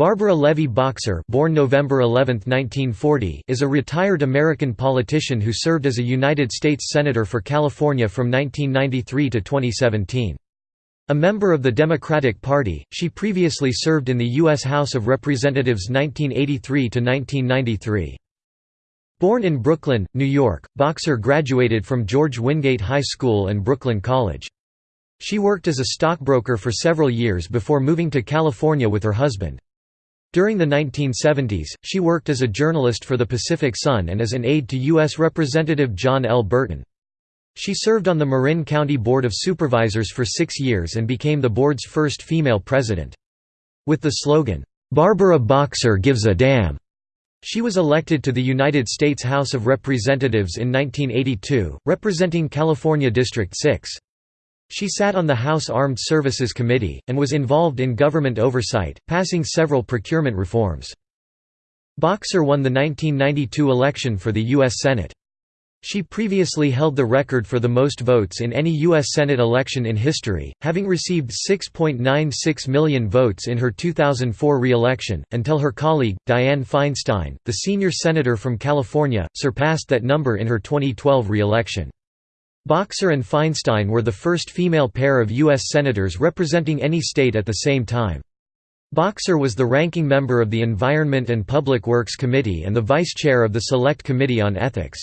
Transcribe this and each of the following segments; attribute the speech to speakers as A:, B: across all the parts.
A: Barbara Levy Boxer born November 11, 1940, is a retired American politician who served as a United States Senator for California from 1993 to 2017. A member of the Democratic Party, she previously served in the U.S. House of Representatives 1983 to 1993. Born in Brooklyn, New York, Boxer graduated from George Wingate High School and Brooklyn College. She worked as a stockbroker for several years before moving to California with her husband. During the 1970s, she worked as a journalist for the Pacific Sun and as an aide to U.S. Representative John L. Burton. She served on the Marin County Board of Supervisors for six years and became the board's first female president. With the slogan, "'Barbara Boxer gives a damn' She was elected to the United States House of Representatives in 1982, representing California District 6. She sat on the House Armed Services Committee, and was involved in government oversight, passing several procurement reforms. Boxer won the 1992 election for the U.S. Senate. She previously held the record for the most votes in any U.S. Senate election in history, having received 6.96 million votes in her 2004 re-election, until her colleague, Dianne Feinstein, the senior senator from California, surpassed that number in her 2012 re-election. Boxer and Feinstein were the first female pair of U.S. Senators representing any state at the same time. Boxer was the ranking member of the Environment and Public Works Committee and the vice chair of the Select Committee on Ethics.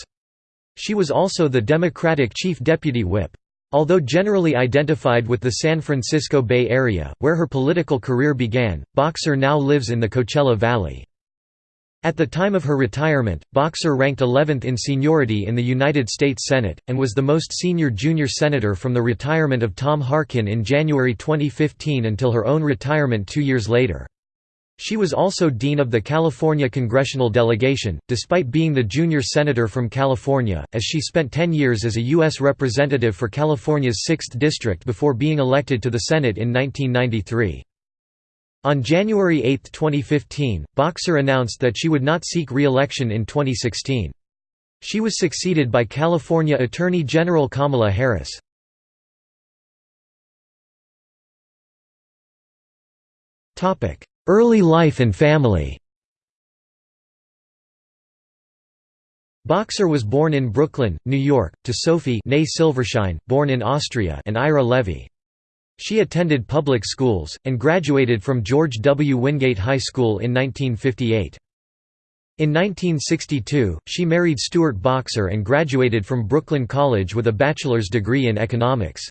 A: She was also the Democratic chief deputy whip. Although generally identified with the San Francisco Bay Area, where her political career began, Boxer now lives in the Coachella Valley. At the time of her retirement, Boxer ranked 11th in seniority in the United States Senate, and was the most senior junior senator from the retirement of Tom Harkin in January 2015 until her own retirement two years later. She was also dean of the California congressional delegation, despite being the junior senator from California, as she spent 10 years as a U.S. representative for California's 6th District before being elected to the Senate in 1993. On January 8, 2015, Boxer announced that she would not seek re-election in 2016. She was succeeded by California Attorney General Kamala Harris. Early life and family Boxer was born in Brooklyn, New York, to Sophie Silvershein, born in Austria and Ira Levy. She attended public schools, and graduated from George W. Wingate High School in 1958. In 1962, she married Stuart Boxer and graduated from Brooklyn College with a bachelor's degree in economics.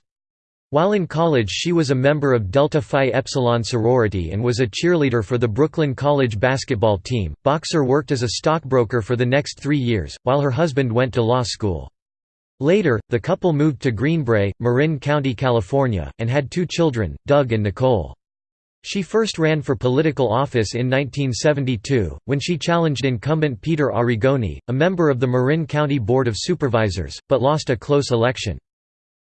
A: While in college she was a member of Delta Phi Epsilon sorority and was a cheerleader for the Brooklyn College basketball team. Boxer worked as a stockbroker for the next three years, while her husband went to law school. Later, the couple moved to Greenbrae, Marin County, California, and had two children, Doug and Nicole. She first ran for political office in 1972, when she challenged incumbent Peter Arrigoni, a member of the Marin County Board of Supervisors, but lost a close election.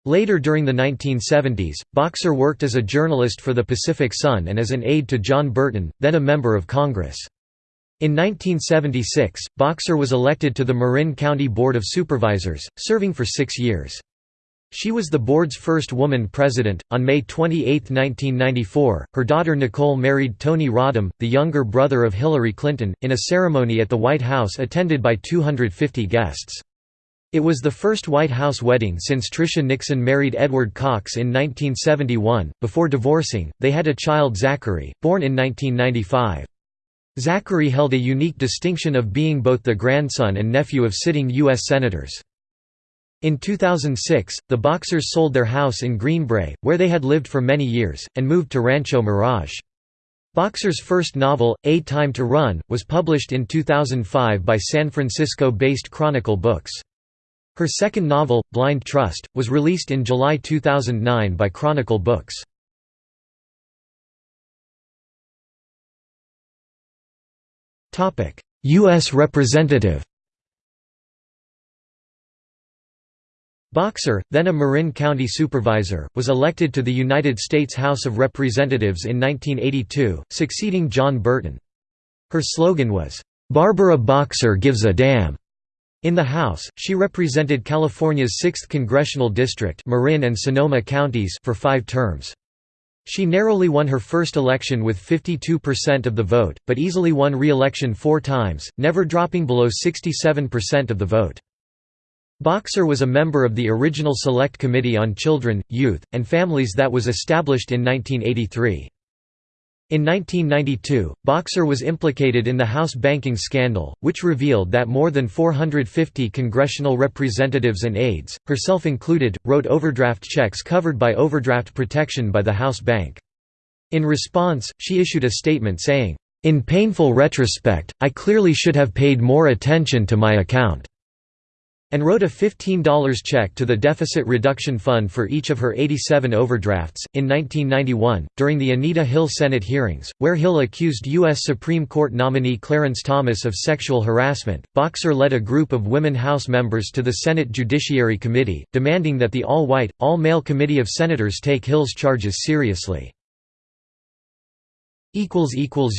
A: Later during the 1970s, Boxer worked as a journalist for the Pacific Sun and as an aide to John Burton, then a member of Congress. In 1976, Boxer was elected to the Marin County Board of Supervisors, serving for six years. She was the board's first woman president. On May 28, 1994, her daughter Nicole married Tony Rodham, the younger brother of Hillary Clinton, in a ceremony at the White House attended by 250 guests. It was the first White House wedding since Tricia Nixon married Edward Cox in 1971. Before divorcing, they had a child Zachary, born in 1995. Zachary held a unique distinction of being both the grandson and nephew of sitting U.S. Senators. In 2006, the Boxers sold their house in Greenbrae, where they had lived for many years, and moved to Rancho Mirage. Boxer's first novel, A Time to Run, was published in 2005 by San Francisco-based Chronicle Books. Her second novel, Blind Trust, was released in July 2009 by Chronicle Books. U.S. Representative Boxer, then a Marin County supervisor, was elected to the United States House of Representatives in 1982, succeeding John Burton. Her slogan was, "'Barbara Boxer gives a damn'". In the House, she represented California's 6th congressional district Marin and Sonoma counties for five terms. She narrowly won her first election with 52% of the vote, but easily won re-election four times, never dropping below 67% of the vote. Boxer was a member of the original Select Committee on Children, Youth, and Families that was established in 1983. In 1992, Boxer was implicated in the House banking scandal, which revealed that more than 450 congressional representatives and aides, herself included, wrote overdraft checks covered by overdraft protection by the House bank. In response, she issued a statement saying, "...in painful retrospect, I clearly should have paid more attention to my account." And wrote a $15 check to the Deficit Reduction Fund for each of her 87 overdrafts. In 1991, during the Anita Hill Senate hearings, where Hill accused U.S. Supreme Court nominee Clarence Thomas of sexual harassment, Boxer led a group of women House members to the Senate Judiciary Committee, demanding that the all-white, all-male committee of senators take Hill's charges seriously.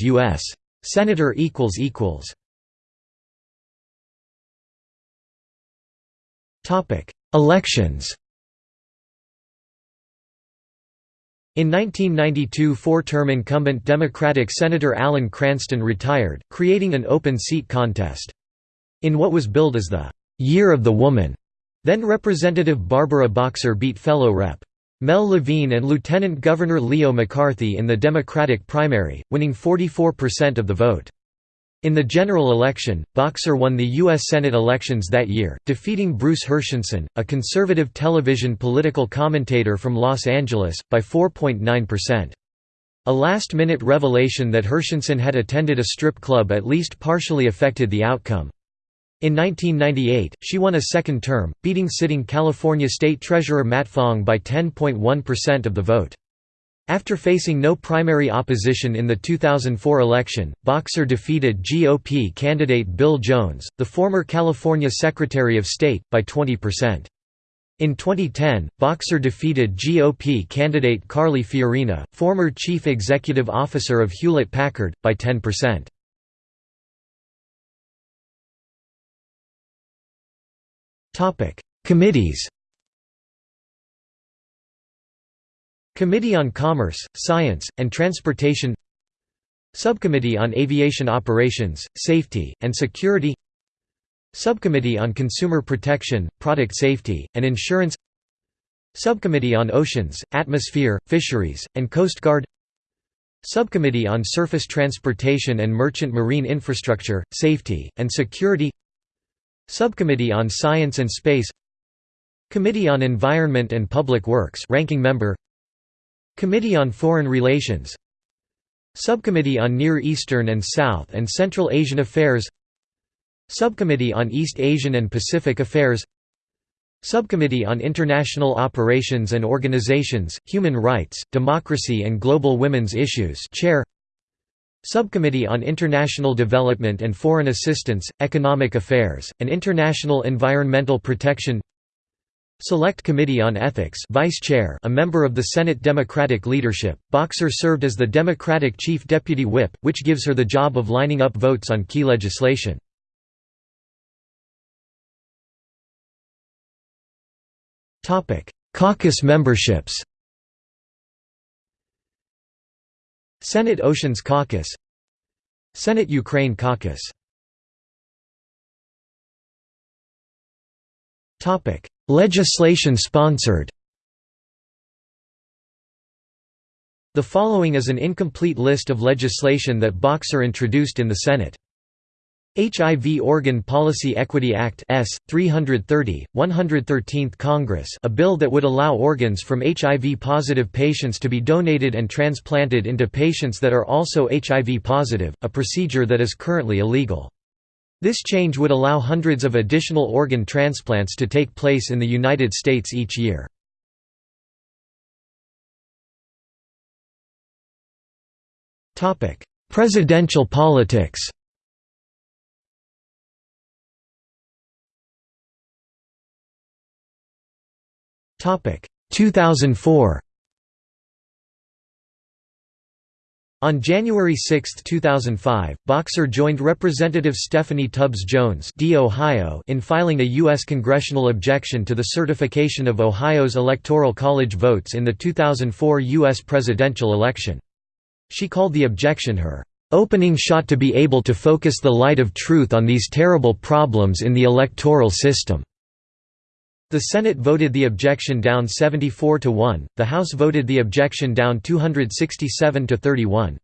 A: U.S. Senator Elections In 1992 four-term incumbent Democratic Senator Alan Cranston retired, creating an open seat contest. In what was billed as the «Year of the Woman», then Representative Barbara Boxer beat fellow Rep. Mel Levine and Lieutenant Governor Leo McCarthy in the Democratic primary, winning 44% of the vote. In the general election, Boxer won the U.S. Senate elections that year, defeating Bruce Herschensohn, a conservative television political commentator from Los Angeles, by 4.9%. A last-minute revelation that Herschensohn had attended a strip club at least partially affected the outcome. In 1998, she won a second term, beating sitting California State Treasurer Matt Fong by 10.1% of the vote. After facing no primary opposition in the 2004 election, Boxer defeated GOP candidate Bill Jones, the former California Secretary of State, by 20%. In 2010, Boxer defeated GOP candidate Carly Fiorina, former Chief Executive Officer of Hewlett-Packard, by 10%. Committees Committee on Commerce, Science, and Transportation Subcommittee on Aviation Operations, Safety, and Security Subcommittee on Consumer Protection, Product Safety, and Insurance Subcommittee on Oceans, Atmosphere, Fisheries, and Coast Guard Subcommittee on Surface Transportation and Merchant Marine Infrastructure, Safety, and Security Subcommittee on Science and Space Committee on Environment and Public Works ranking member Committee on Foreign Relations. Subcommittee on Near Eastern and South and Central Asian Affairs. Subcommittee on East Asian and Pacific Affairs. Subcommittee on International Operations and Organizations, Human Rights, Democracy and Global Women's Issues Chair. Subcommittee on International Development and Foreign Assistance, Economic Affairs, and International Environmental Protection Select Committee on Ethics Vice Chair a member of the Senate Democratic leadership, Boxer served as the Democratic Chief Deputy Whip, which gives her the job of lining up votes on key legislation. Caucus memberships. Senate Oceans Caucus. Senate Ukraine Caucus Legislation sponsored The following is an incomplete list of legislation that Boxer introduced in the Senate. HIV Organ Policy Equity Act S. 330, 113th Congress a bill that would allow organs from HIV-positive patients to be donated and transplanted into patients that are also HIV positive, a procedure that is currently illegal. This change would allow hundreds of additional organ transplants to take place in the United States each year. Presidential politics Topic 2004 On January 6, 2005, Boxer joined Representative Stephanie Tubbs Jones in filing a U.S. congressional objection to the certification of Ohio's Electoral College votes in the 2004 U.S. presidential election. She called the objection her opening shot to be able to focus the light of truth on these terrible problems in the electoral system. The Senate voted the objection down 74 to 1, the House voted the objection down 267 to 31.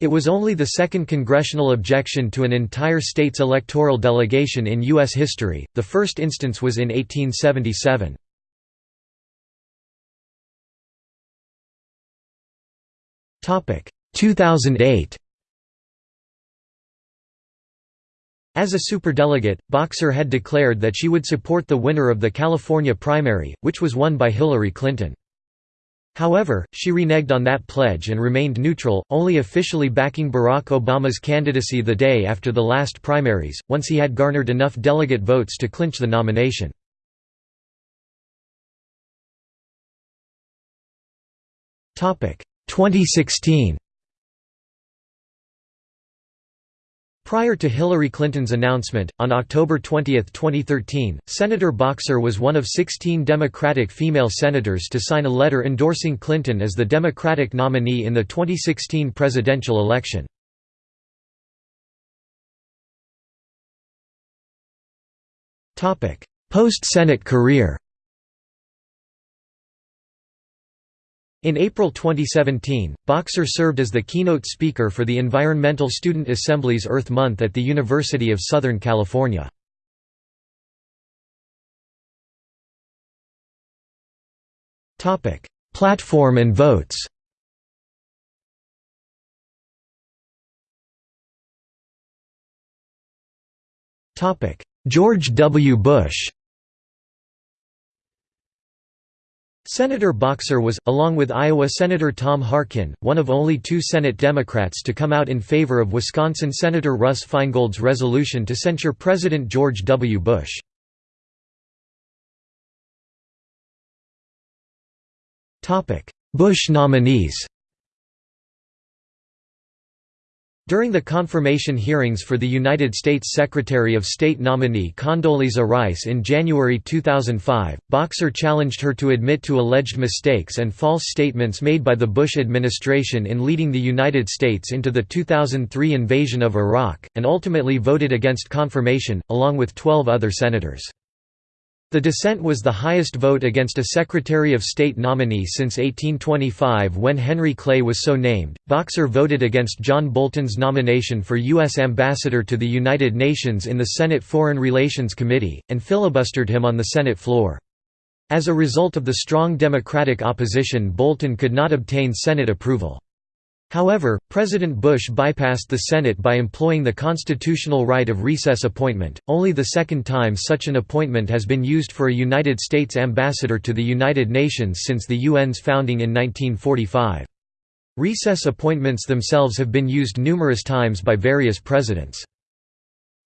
A: It was only the second congressional objection to an entire state's electoral delegation in U.S. history, the first instance was in 1877. Topic 2008 As a superdelegate, Boxer had declared that she would support the winner of the California primary, which was won by Hillary Clinton. However, she reneged on that pledge and remained neutral, only officially backing Barack Obama's candidacy the day after the last primaries, once he had garnered enough delegate votes to clinch the nomination. Topic 2016 Prior to Hillary Clinton's announcement, on October 20, 2013, Senator Boxer was one of 16 Democratic female senators to sign a letter endorsing Clinton as the Democratic nominee in the 2016 presidential election. Post-Senate career In April 2017, Boxer served as the keynote speaker for the Environmental Student Assembly's Earth Month at the University of Southern California. Platform and votes George W. Bush Senator Boxer was, along with Iowa Senator Tom Harkin, one of only two Senate Democrats to come out in favor of Wisconsin Senator Russ Feingold's resolution to censure President George W. Bush. Bush nominees During the confirmation hearings for the United States Secretary of State nominee Condoleezza Rice in January 2005, Boxer challenged her to admit to alleged mistakes and false statements made by the Bush administration in leading the United States into the 2003 invasion of Iraq, and ultimately voted against confirmation, along with 12 other senators. The dissent was the highest vote against a Secretary of State nominee since 1825 when Henry Clay was so named. Boxer voted against John Bolton's nomination for U.S. Ambassador to the United Nations in the Senate Foreign Relations Committee, and filibustered him on the Senate floor. As a result of the strong Democratic opposition Bolton could not obtain Senate approval. However, President Bush bypassed the Senate by employing the constitutional right of recess appointment, only the second time such an appointment has been used for a United States ambassador to the United Nations since the UN's founding in 1945. Recess appointments themselves have been used numerous times by various presidents.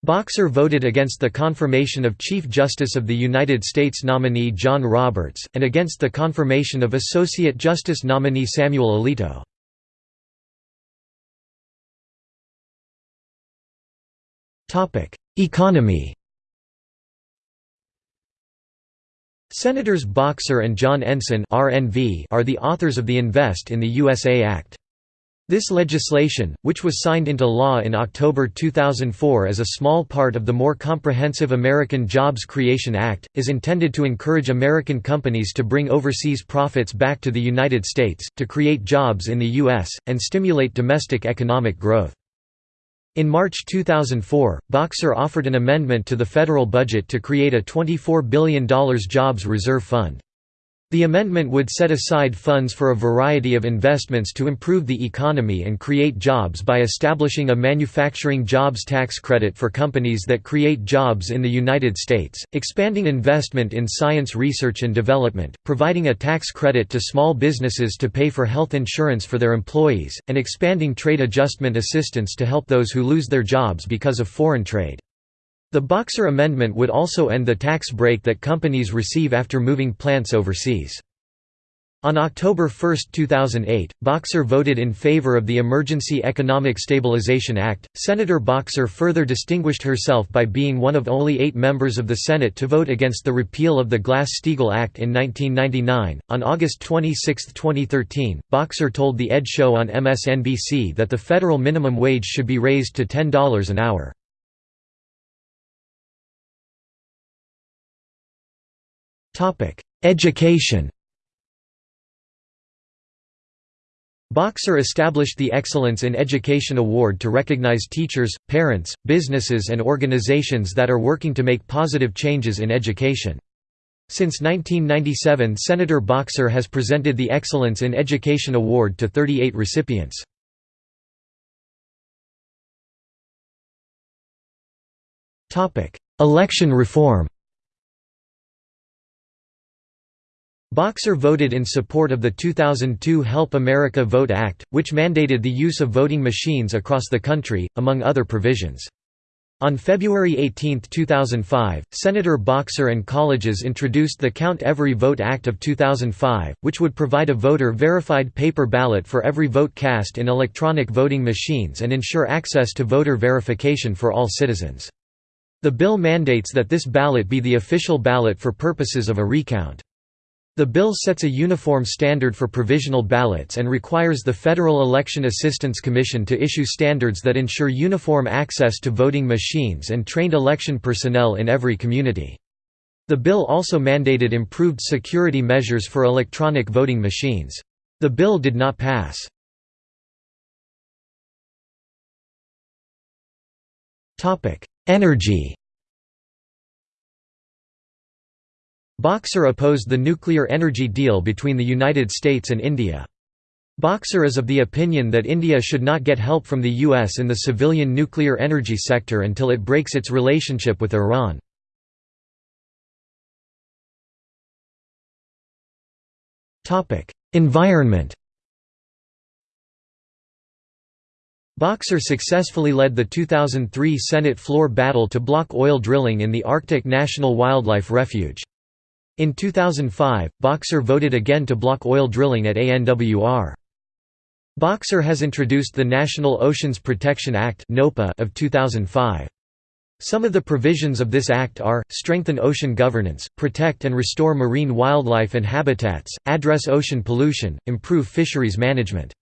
A: Boxer voted against the confirmation of Chief Justice of the United States nominee John Roberts, and against the confirmation of Associate Justice nominee Samuel Alito. Economy Senators Boxer and John Ensign are the authors of the Invest in the USA Act. This legislation, which was signed into law in October 2004 as a small part of the more comprehensive American Jobs Creation Act, is intended to encourage American companies to bring overseas profits back to the United States, to create jobs in the U.S., and stimulate domestic economic growth. In March 2004, Boxer offered an amendment to the federal budget to create a $24 billion jobs reserve fund. The amendment would set aside funds for a variety of investments to improve the economy and create jobs by establishing a manufacturing jobs tax credit for companies that create jobs in the United States, expanding investment in science research and development, providing a tax credit to small businesses to pay for health insurance for their employees, and expanding trade adjustment assistance to help those who lose their jobs because of foreign trade. The Boxer Amendment would also end the tax break that companies receive after moving plants overseas. On October 1, 2008, Boxer voted in favor of the Emergency Economic Stabilization Act. Senator Boxer further distinguished herself by being one of only eight members of the Senate to vote against the repeal of the Glass Steagall Act in 1999. On August 26, 2013, Boxer told The Ed Show on MSNBC that the federal minimum wage should be raised to $10 an hour. Education Boxer established the Excellence in Education Award to recognize teachers, parents, businesses and organizations that are working to make positive changes in education. Since 1997 Senator Boxer has presented the Excellence in Education Award to 38 recipients. Election reform Boxer voted in support of the 2002 Help America Vote Act, which mandated the use of voting machines across the country, among other provisions. On February 18, 2005, Senator Boxer and colleges introduced the Count Every Vote Act of 2005, which would provide a voter-verified paper ballot for every vote cast in electronic voting machines and ensure access to voter verification for all citizens. The bill mandates that this ballot be the official ballot for purposes of a recount. The bill sets a uniform standard for provisional ballots and requires the Federal Election Assistance Commission to issue standards that ensure uniform access to voting machines and trained election personnel in every community. The bill also mandated improved security measures for electronic voting machines. The bill did not pass. Energy Boxer opposed the nuclear energy deal between the United States and India. Boxer is of the opinion that India should not get help from the U.S. in the civilian nuclear energy sector until it breaks its relationship with Iran. Environment Boxer successfully led the 2003 Senate floor battle to block oil drilling in the Arctic National Wildlife Refuge. In 2005, Boxer voted again to block oil drilling at ANWR. Boxer has introduced the National Oceans Protection Act of 2005. Some of the provisions of this act are, strengthen ocean governance, protect and restore marine wildlife and habitats, address ocean pollution, improve fisheries management.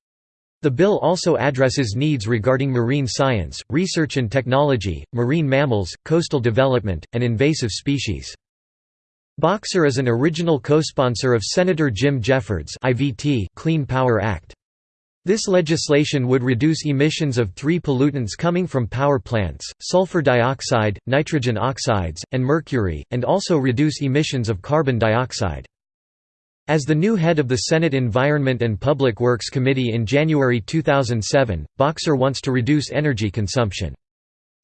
A: The bill also addresses needs regarding marine science, research and technology, marine mammals, coastal development, and invasive species. Boxer is an original co-sponsor of Senator Jim Jeffords IVT Clean Power Act. This legislation would reduce emissions of three pollutants coming from power plants, sulfur dioxide, nitrogen oxides, and mercury, and also reduce emissions of carbon dioxide. As the new head of the Senate Environment and Public Works Committee in January 2007, Boxer wants to reduce energy consumption.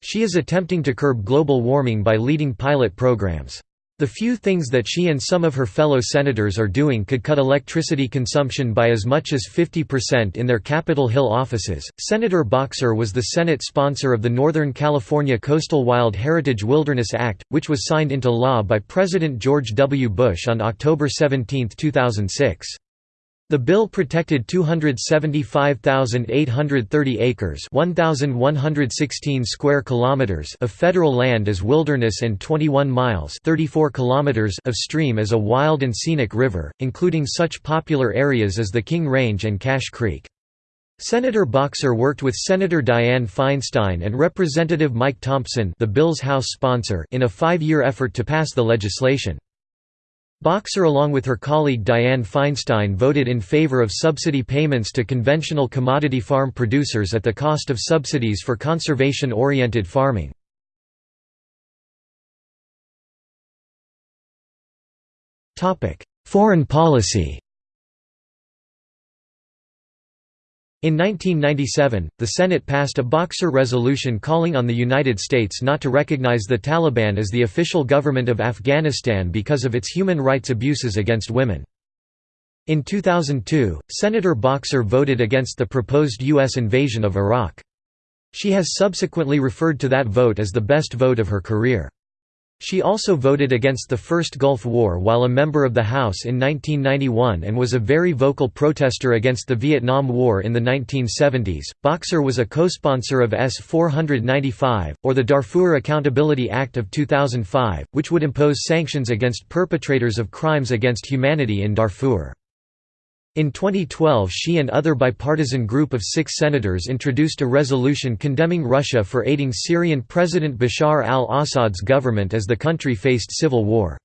A: She is attempting to curb global warming by leading pilot programs. The few things that she and some of her fellow senators are doing could cut electricity consumption by as much as 50% in their Capitol Hill offices. Senator Boxer was the Senate sponsor of the Northern California Coastal Wild Heritage Wilderness Act, which was signed into law by President George W. Bush on October 17, 2006. The bill protected 275,830 acres, 1116 square kilometers of federal land as wilderness and 21 miles, 34 kilometers of stream as a wild and scenic river, including such popular areas as the King Range and Cache Creek. Senator Boxer worked with Senator Dianne Feinstein and Representative Mike Thompson, the bill's House sponsor, in a 5-year effort to pass the legislation. Boxer along with her colleague Dianne Feinstein voted in favor of subsidy payments to conventional commodity farm producers at the cost of subsidies for conservation-oriented farming. Foreign policy In 1997, the Senate passed a Boxer resolution calling on the United States not to recognize the Taliban as the official government of Afghanistan because of its human rights abuses against women. In 2002, Senator Boxer voted against the proposed U.S. invasion of Iraq. She has subsequently referred to that vote as the best vote of her career. She also voted against the First Gulf War while a member of the House in 1991 and was a very vocal protester against the Vietnam War in the 1970s. Boxer was a co-sponsor of S 495 or the Darfur Accountability Act of 2005, which would impose sanctions against perpetrators of crimes against humanity in Darfur. In 2012 she and other bipartisan group of six senators introduced a resolution condemning Russia for aiding Syrian President Bashar al-Assad's government as the country faced civil war.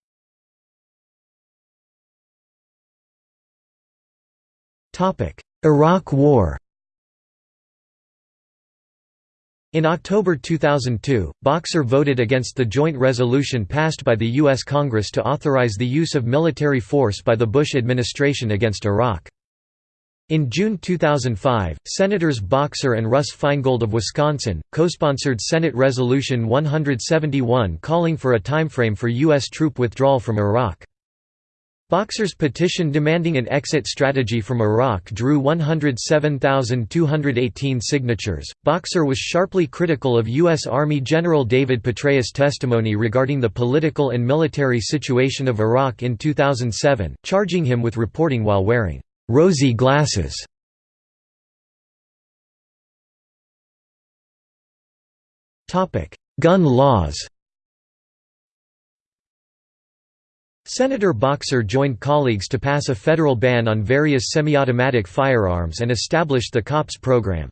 A: Iraq War In October 2002, Boxer voted against the joint resolution passed by the U.S. Congress to authorize the use of military force by the Bush administration against Iraq. In June 2005, Senators Boxer and Russ Feingold of Wisconsin, co-sponsored Senate Resolution 171 calling for a timeframe for U.S. troop withdrawal from Iraq. Boxer's petition demanding an exit strategy from Iraq drew 107,218 signatures. Boxer was sharply critical of U.S. Army General David Petraeus' testimony regarding the political and military situation of Iraq in 2007, charging him with reporting while wearing rosy glasses. Gun laws Senator Boxer joined colleagues to pass a federal ban on various semi-automatic firearms and established the COPS program.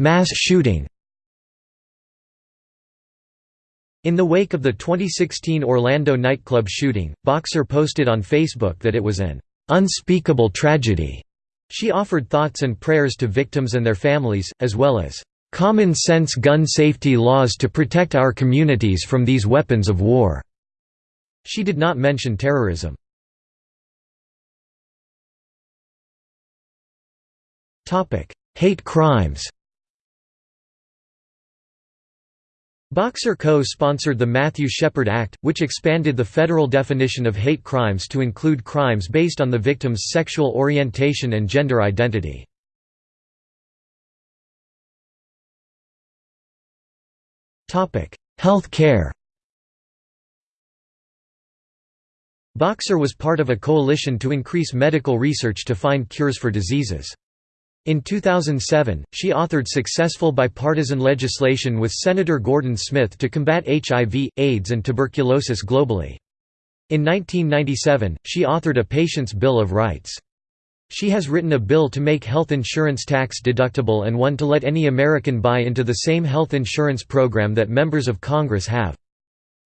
A: Mass shooting In the wake of the 2016 Orlando nightclub shooting, Boxer posted on Facebook that it was an unspeakable tragedy. She offered thoughts and prayers to victims and their families, as well as common-sense gun safety laws to protect our communities from these weapons of war." She did not mention terrorism. Hate crimes Boxer co-sponsored the Matthew Shepard Act, which expanded the federal definition of hate crimes to include crimes based on the victim's sexual orientation and gender identity. Health care Boxer was part of a coalition to increase medical research to find cures for diseases. In 2007, she authored successful bipartisan legislation with Senator Gordon Smith to combat HIV, AIDS and tuberculosis globally. In 1997, she authored a Patient's Bill of Rights. She has written a bill to make health insurance tax deductible and one to let any American buy into the same health insurance program that members of Congress have.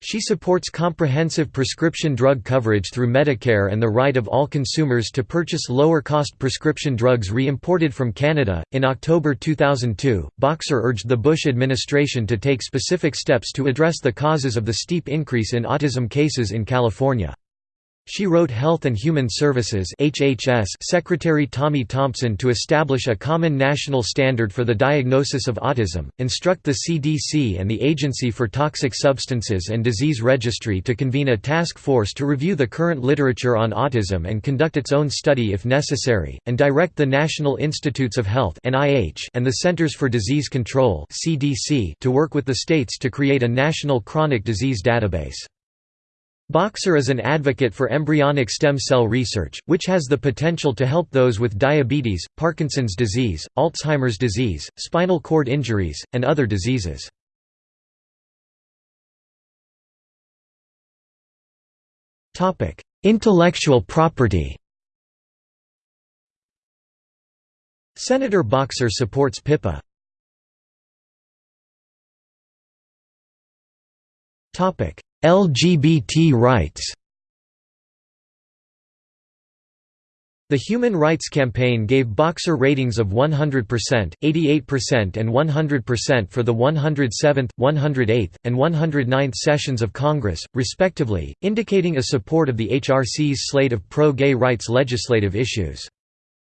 A: She supports comprehensive prescription drug coverage through Medicare and the right of all consumers to purchase lower cost prescription drugs re imported from Canada. In October 2002, Boxer urged the Bush administration to take specific steps to address the causes of the steep increase in autism cases in California. She wrote Health and Human Services HHS Secretary Tommy Thompson to establish a common national standard for the diagnosis of autism, instruct the CDC and the Agency for Toxic Substances and Disease Registry to convene a task force to review the current literature on autism and conduct its own study if necessary, and direct the National Institutes of Health and the Centers for Disease Control to work with the states to create a national chronic disease database. Boxer is an advocate for embryonic stem cell research, which has the potential to help those with diabetes, Parkinson's disease, Alzheimer's disease, spinal cord injuries, and other diseases. Intellectual property Senator Boxer supports PIPA. Topic: LGBT rights The Human Rights Campaign gave Boxer ratings of 100%, 88% and 100% for the 107th, 108th, and 109th sessions of Congress, respectively, indicating a support of the HRC's slate of pro-gay rights legislative issues.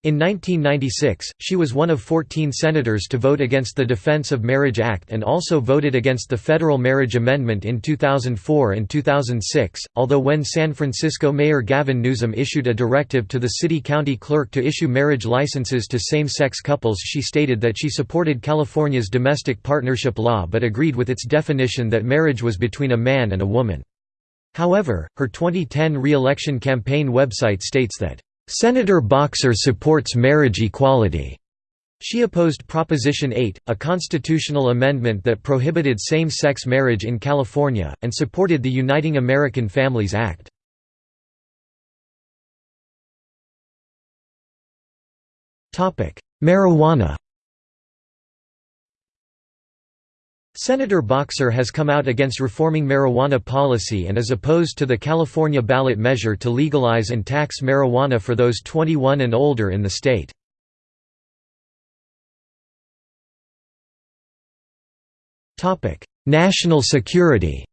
A: In 1996, she was one of 14 senators to vote against the Defense of Marriage Act and also voted against the federal marriage amendment in 2004 and 2006, although when San Francisco Mayor Gavin Newsom issued a directive to the city-county clerk to issue marriage licenses to same-sex couples she stated that she supported California's domestic partnership law but agreed with its definition that marriage was between a man and a woman. However, her 2010 re-election campaign website states that Senator Boxer supports marriage equality. She opposed Proposition 8, a constitutional amendment that prohibited same-sex marriage in California, and supported the Uniting American Families Act. Marijuana Senator Boxer has come out against reforming marijuana policy and is opposed to the California ballot measure to legalize and tax marijuana for those 21 and older in the state. National security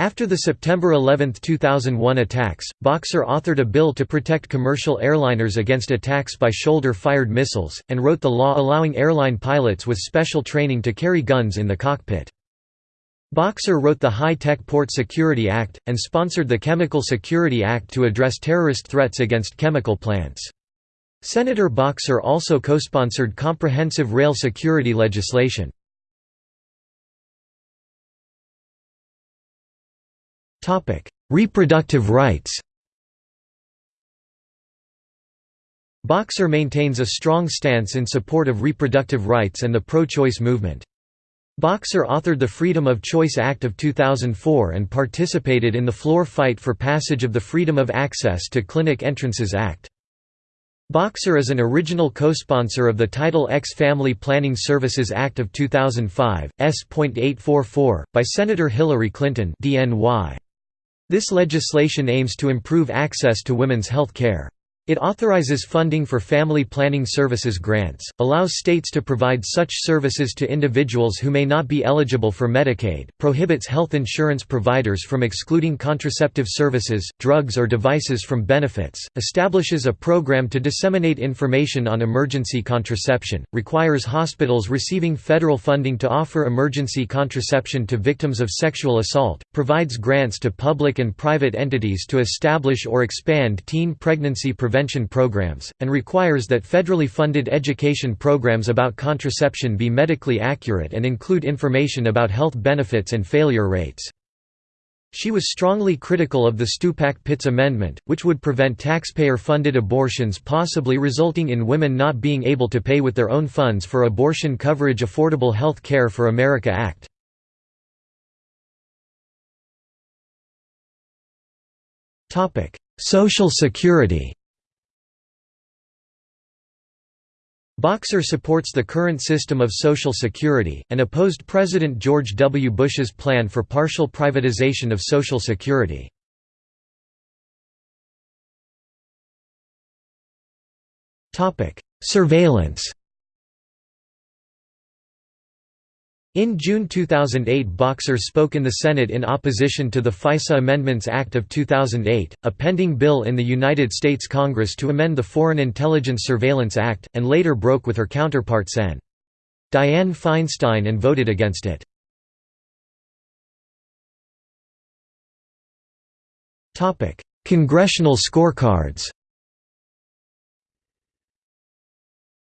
A: After the September 11, 2001 attacks, Boxer authored a bill to protect commercial airliners against attacks by shoulder-fired missiles, and wrote the law allowing airline pilots with special training to carry guns in the cockpit. Boxer wrote the High-Tech Port Security Act, and sponsored the Chemical Security Act to address terrorist threats against chemical plants. Senator Boxer also co-sponsored comprehensive rail security legislation. Reproductive rights Boxer maintains a strong stance in support of reproductive rights and the pro-choice movement. Boxer authored the Freedom of Choice Act of 2004 and participated in the floor fight for passage of the Freedom of Access to Clinic Entrances Act. Boxer is an original co-sponsor of the Title X Family Planning Services Act of 2005, S.844, by Senator Hillary Clinton DNY. This legislation aims to improve access to women's health care. It authorizes funding for family planning services grants, allows states to provide such services to individuals who may not be eligible for Medicaid, prohibits health insurance providers from excluding contraceptive services, drugs or devices from benefits, establishes a program to disseminate information on emergency contraception, requires hospitals receiving federal funding to offer emergency contraception to victims of sexual assault, provides grants to public and private entities to establish or expand teen pregnancy prevention programs, and requires that federally funded education programs about contraception be medically accurate and include information about health benefits and failure rates. She was strongly critical of the Stupak-Pitts Amendment, which would prevent taxpayer-funded abortions possibly resulting in women not being able to pay with their own funds for abortion coverage Affordable Health Care for America Act. Social Security Boxer supports the current system of Social Security, and opposed President George W. Bush's plan for partial privatization of Social Security. Surveillance In June 2008 Boxer spoke in the Senate in opposition to the FISA Amendments Act of 2008, a pending bill in the United States Congress to amend the Foreign Intelligence Surveillance Act, and later broke with her counterpart Sen. Dianne Feinstein and voted against it. Congressional scorecards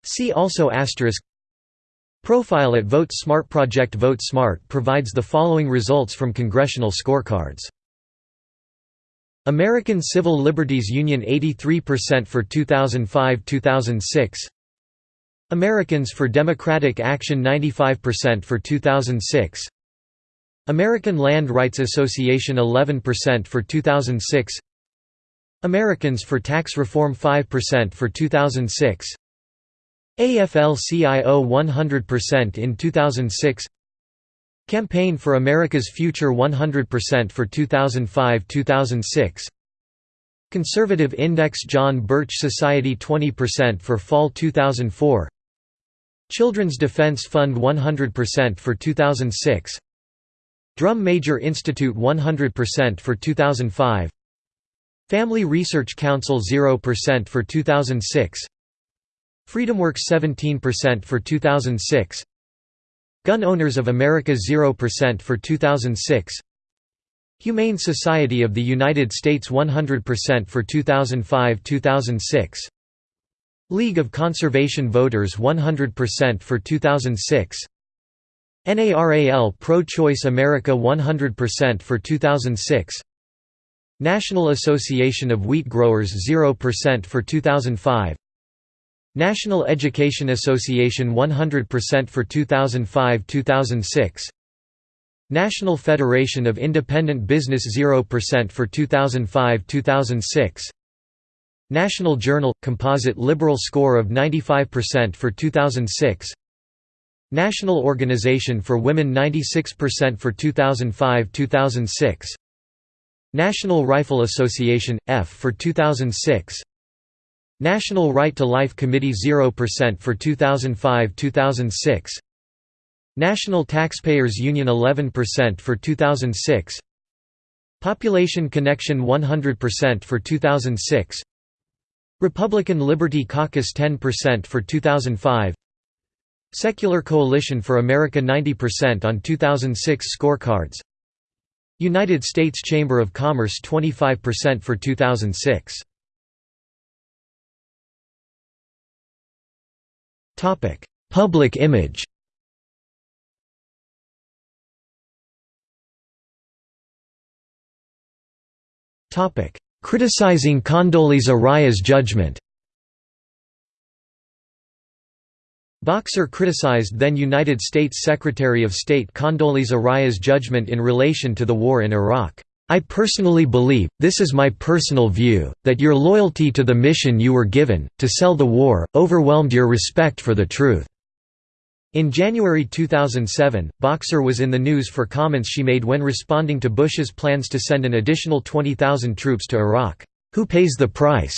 A: See also asterisk Profile at Vote Smart Project Vote Smart provides the following results from congressional scorecards. American Civil Liberties Union 83% for 2005–2006 Americans for Democratic Action 95% for 2006 American Land Rights Association 11% for 2006 Americans for Tax Reform 5% for 2006 AFL-CIO 100% in 2006 Campaign for America's Future 100% for 2005–2006 Conservative Index John Birch Society 20% for Fall 2004 Children's Defense Fund 100% for 2006 Drum Major Institute 100% for 2005 Family Research Council 0% for 2006 FreedomWorks 17% for 2006 Gun Owners of America 0% for 2006 Humane Society of the United States 100% for 2005–2006 League of Conservation Voters 100% for 2006 NARAL Pro-Choice America 100% for 2006 National Association of Wheat Growers 0% for 2005 National Education Association 100% for 2005–2006 National Federation of Independent Business 0% for 2005–2006 National Journal – Composite Liberal score of 95% for 2006 National Organization for Women 96% for 2005–2006 National Rifle Association – F for 2006 National Right to Life Committee 0% for 2005–2006 National Taxpayers Union 11% for 2006 Population Connection 100% for 2006 Republican Liberty Caucus 10% for 2005 Secular Coalition for America 90% on 2006 scorecards. United States Chamber of Commerce 25% for 2006 Public image. Topic: Criticizing Condoleezza Rice's judgment. Boxer criticized then United States Secretary of State Condoleezza Rice's judgment in relation to the war in Iraq. I personally believe, this is my personal view, that your loyalty to the mission you were given, to sell the war, overwhelmed your respect for the truth." In January 2007, Boxer was in the news for comments she made when responding to Bush's plans to send an additional 20,000 troops to Iraq. Who pays the price?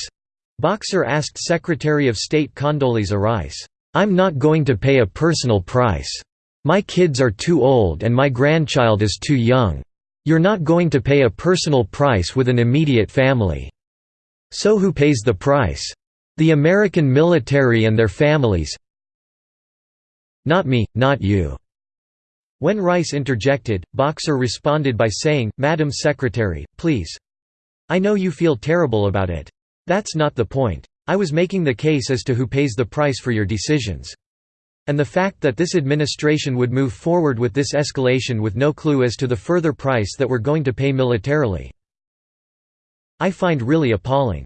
A: Boxer asked Secretary of State Condoleezza Rice. I'm not going to pay a personal price. My kids are too old and my grandchild is too young. You're not going to pay a personal price with an immediate family. So who pays the price? The American military and their families, not me, not you." When Rice interjected, Boxer responded by saying, Madam Secretary, please. I know you feel terrible about it. That's not the point. I was making the case as to who pays the price for your decisions. And the fact that this administration would move forward with this escalation with no clue as to the further price that we're going to pay militarily. I find really appalling.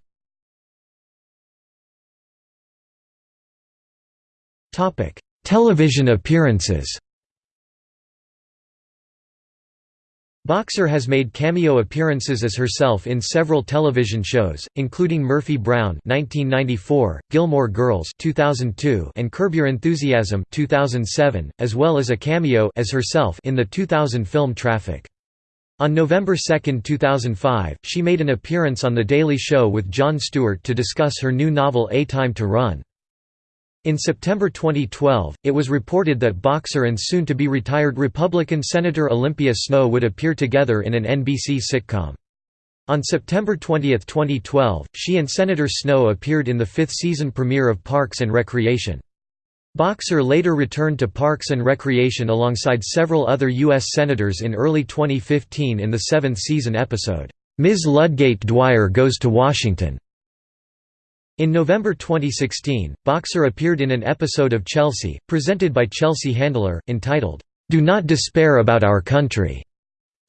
A: Television appearances Boxer has made cameo appearances as herself in several television shows, including Murphy Brown (1994), Gilmore Girls (2002), and Curb Your Enthusiasm (2007), as well as a cameo as herself in the 2000 film Traffic. On November 2, 2005, she made an appearance on The Daily Show with Jon Stewart to discuss her new novel A Time to Run. In September 2012, it was reported that boxer and soon-to-be retired Republican Senator Olympia Snowe would appear together in an NBC sitcom. On September 20, 2012, she and Senator Snowe appeared in the fifth season premiere of Parks and Recreation. Boxer later returned to Parks and Recreation alongside several other U.S. Senators in early 2015 in the seventh season episode, Ms. Ludgate Dwyer Goes to Washington. In November 2016, Boxer appeared in an episode of Chelsea, presented by Chelsea Handler, entitled, "'Do Not Despair About Our Country'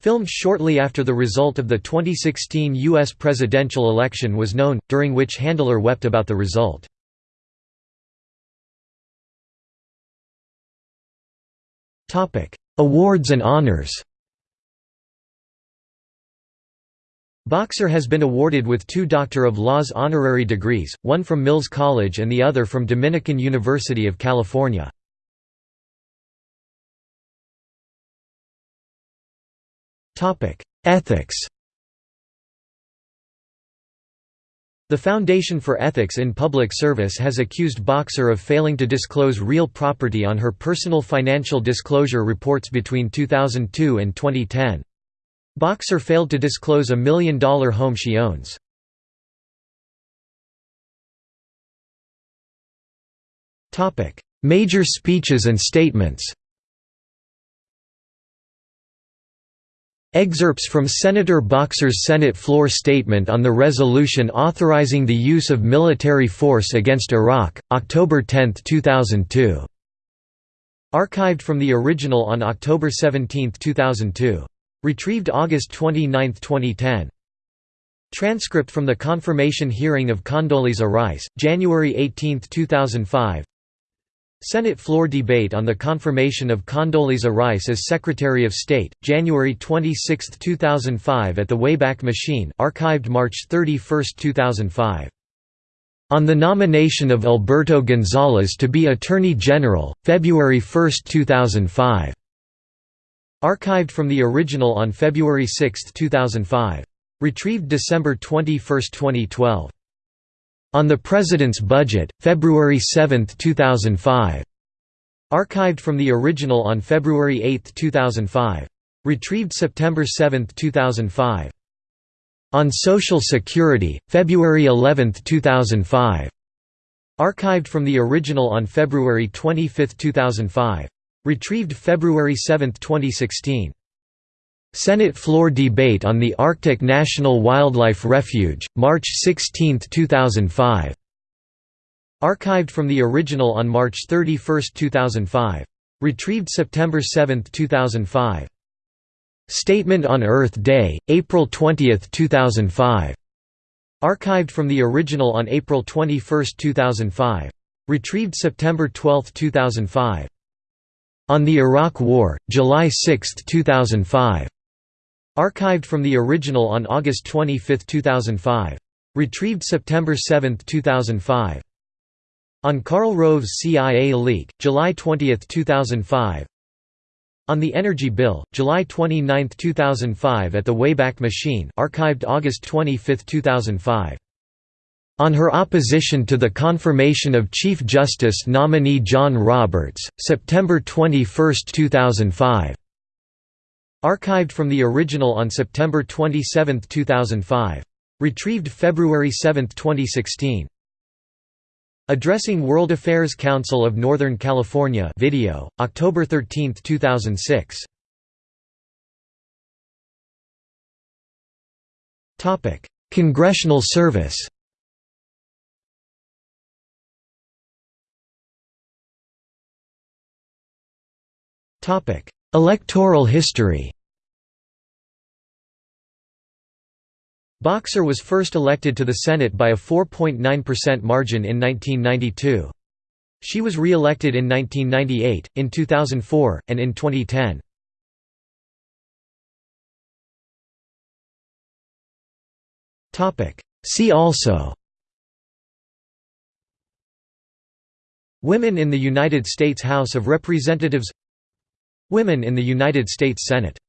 A: filmed shortly after the result of the 2016 U.S. presidential election was known, during which Handler wept about the result. Awards and honors Boxer has been awarded with two Doctor of Laws honorary degrees, one from Mills College and the other from Dominican University of California. Ethics The Foundation for Ethics in Public Service has accused Boxer of failing to disclose real property on her personal financial disclosure reports between 2002 and 2010. Boxer failed to disclose a million-dollar home she owns. Major speeches and statements Excerpts from Senator Boxer's Senate floor statement on the resolution authorizing the use of military force against Iraq, October 10, 2002. Archived from the original on October 17, 2002. Retrieved August 29, 2010. Transcript from the confirmation hearing of Condoleezza Rice, January 18, 2005 Senate floor debate on the confirmation of Condoleezza Rice as Secretary of State, January 26, 2005 at the Wayback Machine archived March 31, 2005. On the nomination of Alberto Gonzales to be Attorney General, February 1, 2005. Archived from the original on February 6, 2005. Retrieved December 21, 2012. On the President's Budget, February 7, 2005. Archived from the original on February 8, 2005. Retrieved September 7, 2005. On Social Security, February 11, 2005. Archived from the original on February 25, 2005. Retrieved February 7, 2016. Senate floor debate on the Arctic National Wildlife Refuge, March 16, 2005. Archived from the original on March 31, 2005. Retrieved September 7, 2005. Statement on Earth Day, April 20, 2005. Archived from the original on April 21, 2005. Retrieved September 12, 2005. On the Iraq War, July 6, 2005. Archived from the original on August 25, 2005. Retrieved September 7, 2005. On Karl Rove's CIA leak, July 20, 2005. On the Energy Bill, July 29, 2005 at the Wayback Machine archived August 25, 2005. On her opposition to the confirmation of Chief Justice nominee John Roberts, September 21, 2005. Archived from the original on September 27, 2005. Retrieved February 7, 2016. Addressing World Affairs Council of Northern California video, October 13, 2006. Congressional service Electoral history Boxer was first elected to the Senate by a 4.9% margin in 1992. She was re-elected in 1998, in 2004, and in 2010. See also Women in the United States House of Representatives Women in the United States Senate